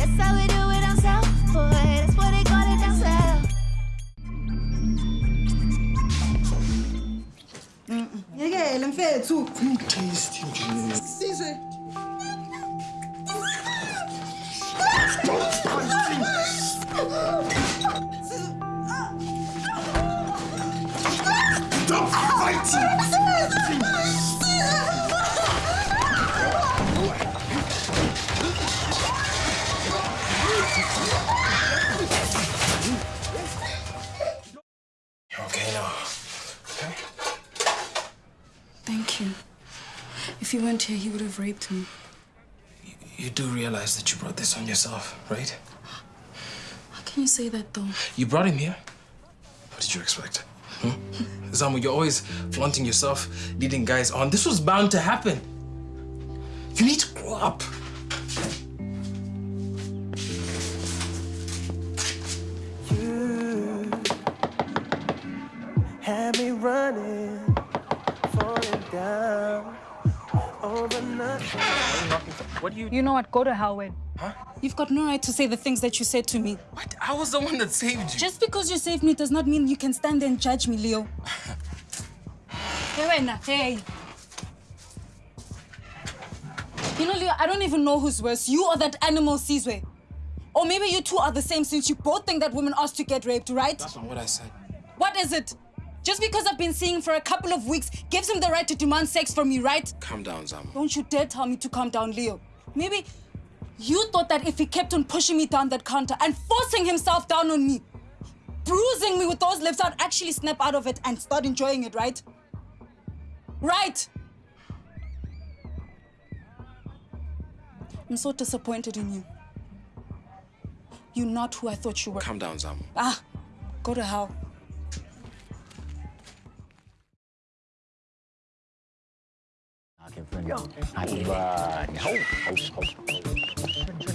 That's how we do it down south, boy. That's what they call it down south. Yekele mfethu. Tasty nje. Sizwe. Stop If you weren't here, he would have raped me. You do realize that you brought this on yourself, right? How can you say that, though? You brought him here. What did you expect? Hmm? Zamu, you're always flaunting yourself, leading guys on. This was bound to happen. You need to grow up. Had me running, falling down over nothing. What do you... You know what? Go to hell, Wayne. Huh? You've got no right to say the things that you said to me. What? I was the one that saved you. Just because you saved me does not mean you can stand there and judge me, Leo. hey, Wena, hey. You know, Leo, I don't even know who's worse, you or that animal Sizwe. Or maybe you two are the same since you both think that women asked to get raped, right? That's not what I said. What is it? Just because I've been seeing him for a couple of weeks gives him the right to demand sex from me, right? Calm down, Zamu. Don't you dare tell me to calm down, Leo. Maybe you thought that if he kept on pushing me down that counter and forcing himself down on me, bruising me with those lips, I'd actually snap out of it and start enjoying it, right? Right! I'm so disappointed in you. You're not who I thought you were. Calm down, Zamu. Ah, go to hell.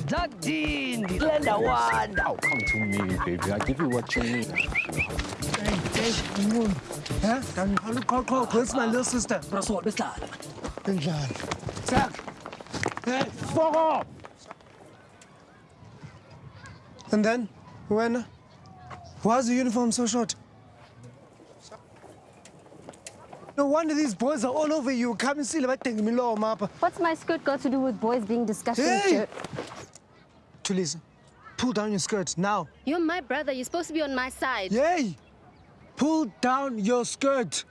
Jacqueline, Glenda Wanda. Oh, come to me, baby. I give you what you need. Huh? Can call, call, call, where's my little sister? Benjani. Zach. Hey, fuck off! And then, when? Why is the uniform so short? No wonder these boys are all over you. Come and see the thing me low mapa. What's my skirt got to do with boys being disgusting? Hey! Tulisa, pull down your skirt now. You're my brother. You're supposed to be on my side. Yay! Pull down your skirt.